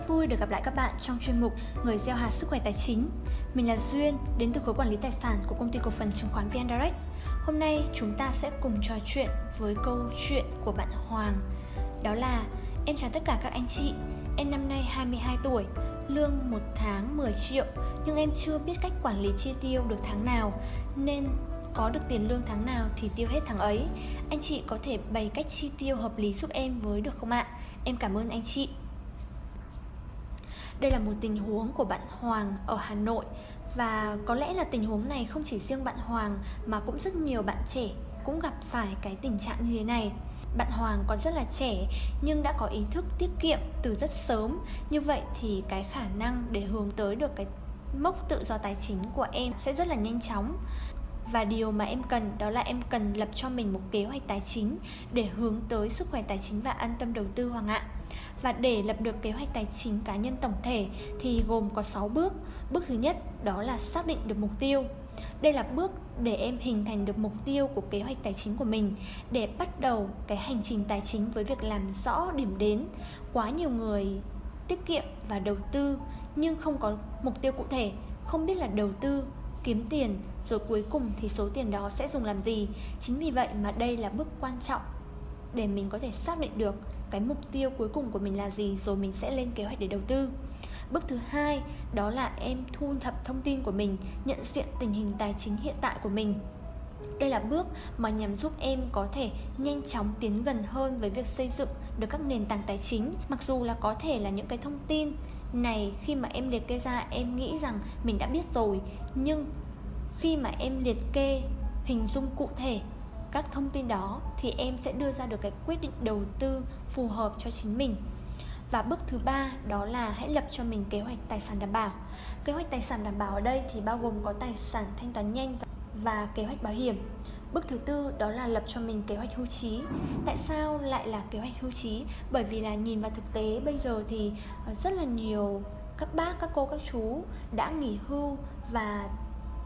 Rất vui được gặp lại các bạn trong chuyên mục Người gieo hạt sức khỏe tài chính. Mình là Duyên, đến từ khối quản lý tài sản của công ty cổ phần chứng khoán VN Direct. Hôm nay chúng ta sẽ cùng trò chuyện với câu chuyện của bạn Hoàng. Đó là Em chào tất cả các anh chị, em năm nay 22 tuổi, lương một tháng 10 triệu nhưng em chưa biết cách quản lý chi tiêu được tháng nào nên có được tiền lương tháng nào thì tiêu hết tháng ấy. Anh chị có thể bày cách chi tiêu hợp lý giúp em với được không ạ? Em cảm ơn anh chị. Đây là một tình huống của bạn Hoàng ở Hà Nội và có lẽ là tình huống này không chỉ riêng bạn Hoàng, mà cũng rất nhiều bạn trẻ cũng gặp phải cái tình trạng như thế này. Bạn Hoàng còn rất là trẻ, nhưng đã có ý thức tiết kiệm từ rất sớm. Như vậy thì cái khả năng để hướng tới được cái mốc tự do tài chính của em sẽ rất là nhanh chóng và điều mà em cần đó là em cần lập cho mình một kế hoạch tài chính để hướng tới sức khỏe tài chính và an tâm đầu tư Hoàng ạ. Và để lập được kế hoạch tài chính cá nhân tổng thể thì gồm có 6 bước. Bước thứ nhất đó là xác định được mục tiêu. Đây là bước để em hình thành được mục tiêu của kế hoạch tài chính của mình để bắt đầu cái hành trình tài chính với việc làm rõ điểm đến. Quá nhiều người tiết kiệm và đầu tư nhưng không có mục tiêu cụ thể, không biết là đầu tư kiếm tiền rồi cuối cùng thì số tiền đó sẽ dùng làm gì chính vì vậy mà đây là bước quan trọng để mình có thể xác định được cái mục tiêu cuối cùng của mình là gì, rồi mình sẽ lên kế hoạch để đầu tư. Bước thứ hai, đó là em thu thập thông tin của mình, nhận diện tình hình tài chính hiện tại của mình. Đây là bước mà nhằm giúp em có thể nhanh chóng tiến gần hơn với việc xây dựng được các nền tảng tài chính, mặc dù là có thể là những cái thông tin này khi mà em liệt kê ra, em nghĩ rằng mình đã biết rồi, nhưng khi mà em liệt kê hình dung cụ thể các thông tin đó thì em sẽ đưa ra được cái quyết định đầu tư phù hợp cho chính mình. Và bước thứ ba đó là hãy lập cho mình kế hoạch tài sản đảm bảo. Kế hoạch tài sản đảm bảo ở đây thì bao gồm có tài sản thanh toán nhanh và kế hoạch bảo hiểm. Bước thứ tư đó là lập cho mình kế hoạch hưu trí. Tại sao lại là kế hoạch hưu trí? Bởi vì là nhìn vào thực tế bây giờ thì ờ, rất là nhiều các bác, các cô, các chú đã nghỉ hưu và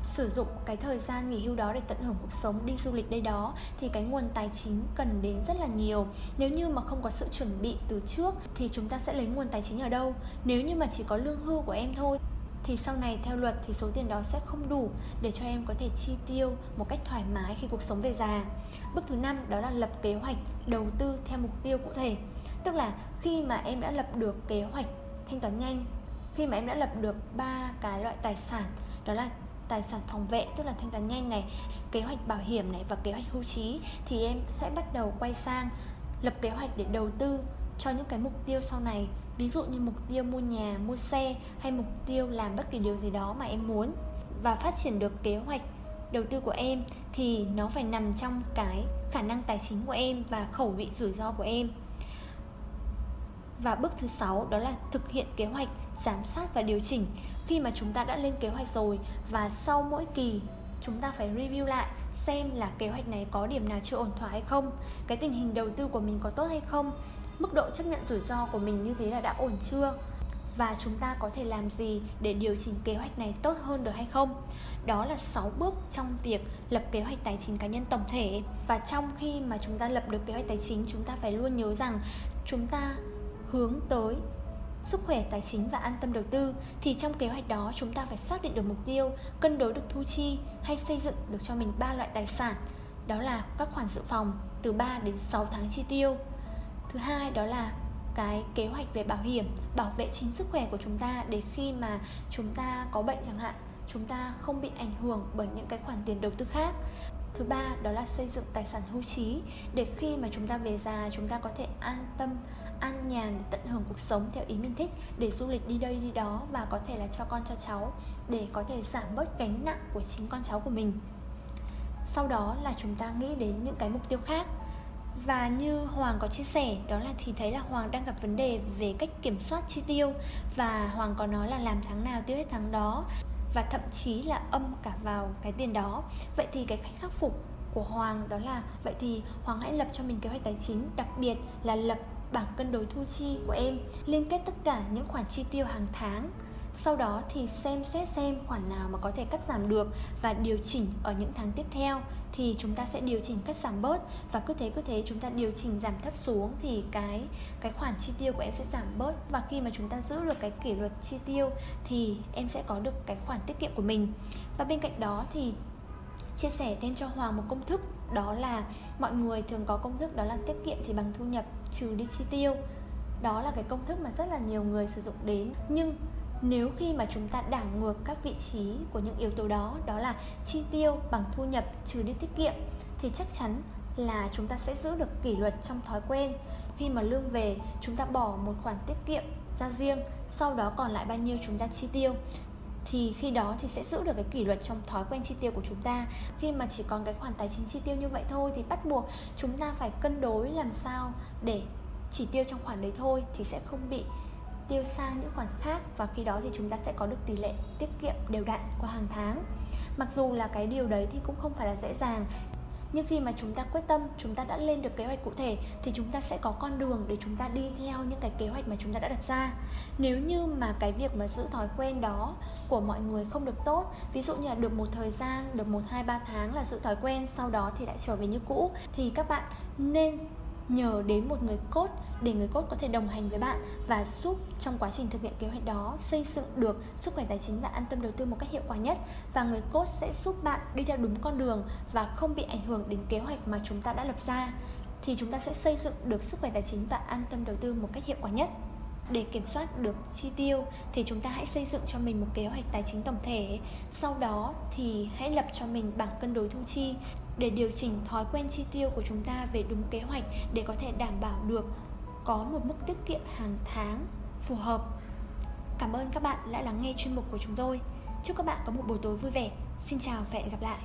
sử dụng cái thời gian nghỉ hưu đó để tận hưởng cuộc sống đi du lịch đây đó thì cái nguồn tài chính cần đến rất là nhiều nếu như mà không có sự chuẩn bị từ trước thì chúng ta sẽ lấy nguồn tài chính ở đâu nếu như mà chỉ có lương hưu của em thôi thì sau này theo luật thì số tiền đó sẽ không đủ để cho em có thể chi tiêu một cách thoải mái khi cuộc sống về già. Bước thứ năm đó là lập kế hoạch đầu tư theo mục tiêu cụ thể. Tức là khi mà em đã lập được kế hoạch thanh toán nhanh, khi mà em đã lập được ba cái loại tài sản đó là tài sản phòng vệ tức là thanh toán nhanh này, kế hoạch bảo hiểm này và kế hoạch hưu trí thì em sẽ bắt đầu quay sang lập kế hoạch để đầu tư cho những cái mục tiêu sau này. Ví dụ như mục tiêu mua nhà mua xe hay mục tiêu làm bất kỳ điều gì đó mà em muốn. Và phát triển được kế hoạch đầu tư của em thì nó phải nằm trong cái khả năng tài chính của em và khẩu vị rủi ro của em và bước thứ sáu đó là thực hiện kế hoạch, giám sát và điều chỉnh. Khi mà chúng ta đã lên kế hoạch rồi và sau mỗi kỳ, chúng ta phải review lại xem là kế hoạch này có điểm nào chưa ổn thỏa hay không, cái tình hình đầu tư của mình có tốt hay không, mức độ chấp nhận rủi ro của mình như thế là đã ổn chưa, và chúng ta có thể làm gì để điều chỉnh kế hoạch này tốt hơn được hay không. Đó là 6 bước trong việc lập kế hoạch tài chính cá nhân tổng thể. Và trong khi mà chúng ta lập được kế hoạch tài chính, chúng ta phải luôn nhớ rằng chúng ta hướng tới sức khỏe tài chính và an tâm đầu tư, thì trong kế hoạch đó chúng ta phải xác định được mục tiêu, cân đối được thu chi hay xây dựng được cho mình ba loại tài sản. Đó là các khoản dự phòng từ 3 đến 6 tháng chi tiêu. Thứ hai đó là cái kế hoạch về bảo hiểm, bảo vệ chính sức khỏe của chúng ta để khi mà chúng ta có bệnh chẳng hạn, chúng ta không bị ảnh hưởng bởi những cái khoản tiền đầu tư khác. Thứ ba đó là xây dựng tài sản hưu trí để khi mà chúng ta về già, chúng ta có thể an tâm an nhàn để tận hưởng cuộc sống theo ý mình thích, để du lịch đi đây đi đó và có thể là cho con, cho cháu, để có thể giảm bớt gánh nặng của chính con cháu của mình. Sau đó là chúng ta nghĩ đến những cái mục tiêu khác. Và như Hoàng có chia sẻ, đó là thì thấy là Hoàng đang gặp vấn đề về cách kiểm soát chi tiêu và Hoàng có nói là làm tháng nào tiêu hết tháng đó và thậm chí là âm cả vào cái tiền đó. Vậy thì cái cách khắc phục của Hoàng đó là, vậy thì Hoàng hãy lập cho mình kế hoạch tài chính, đặc biệt là lập bảng cân đối thu chi của em, liên kết tất cả những khoản chi tiêu hàng tháng. Sau đó thì xem xét xem khoản nào mà có thể cắt giảm được và điều chỉnh ở những tháng tiếp theo thì chúng ta sẽ điều chỉnh cắt giảm bớt. Và cứ thế cứ thế chúng ta điều chỉnh giảm thấp xuống thì cái cái khoản chi tiêu của em sẽ giảm bớt. Và khi mà chúng ta giữ được cái kỷ luật chi tiêu thì em sẽ có được cái khoản tiết kiệm của mình. Và bên cạnh đó thì chia sẻ thêm cho Hoàng một công thức, đó là mọi người thường có công thức đó là tiết kiệm thì bằng thu nhập trừ đi chi tiêu. Đó là cái công thức mà rất là nhiều người sử dụng đến. Nhưng nếu khi mà chúng ta đảo ngược các vị trí của những yếu tố đó đó là chi tiêu bằng thu nhập trừ đi tiết kiệm, thì chắc chắn là chúng ta sẽ giữ được kỷ luật trong thói quen. Khi mà lương về, chúng ta bỏ một khoản tiết kiệm ra riêng, sau đó còn lại bao nhiêu chúng ta chi tiêu thì khi đó thì sẽ giữ được cái kỷ luật trong thói quen chi tiêu của chúng ta. Khi mà chỉ còn cái khoản tài chính chi tiêu như vậy thôi thì bắt buộc chúng ta phải cân đối làm sao để chỉ tiêu trong khoản đấy thôi thì sẽ không bị tiêu sang những khoản khác và khi đó thì chúng ta sẽ có được tỷ lệ tiết kiệm đều đặn qua hàng tháng. Mặc dù là cái điều đấy thì cũng không phải là dễ dàng nhưng khi mà chúng ta quyết tâm, chúng ta đã lên được kế hoạch cụ thể, thì chúng ta sẽ có con đường để chúng ta đi theo những cái kế hoạch mà chúng ta đã đặt ra. Nếu như mà cái việc mà giữ thói quen đó của mọi người không được tốt, ví dụ như là được một thời gian, được một, hai, ba tháng là giữ thói quen, sau đó thì lại trở về như cũ, thì các bạn nên nhờ đến một người cốt để người cốt có thể đồng hành với bạn và giúp trong quá trình thực hiện kế hoạch đó xây dựng được sức khỏe tài chính và an tâm đầu tư một cách hiệu quả nhất. Và người cốt sẽ giúp bạn đi theo đúng con đường và không bị ảnh hưởng đến kế hoạch mà chúng ta đã lập ra. Thì chúng ta sẽ xây dựng được sức khỏe tài chính và an tâm đầu tư một cách hiệu quả nhất để kiểm soát được chi tiêu thì chúng ta hãy xây dựng cho mình một kế hoạch tài chính tổng thể. Sau đó thì hãy lập cho mình bảng cân đối thu chi để điều chỉnh thói quen chi tiêu của chúng ta về đúng kế hoạch để có thể đảm bảo được có một mức tiết kiệm hàng tháng phù hợp. Cảm ơn các bạn đã lắng nghe chuyên mục của chúng tôi. Chúc các bạn có một buổi tối vui vẻ. Xin chào và hẹn gặp lại.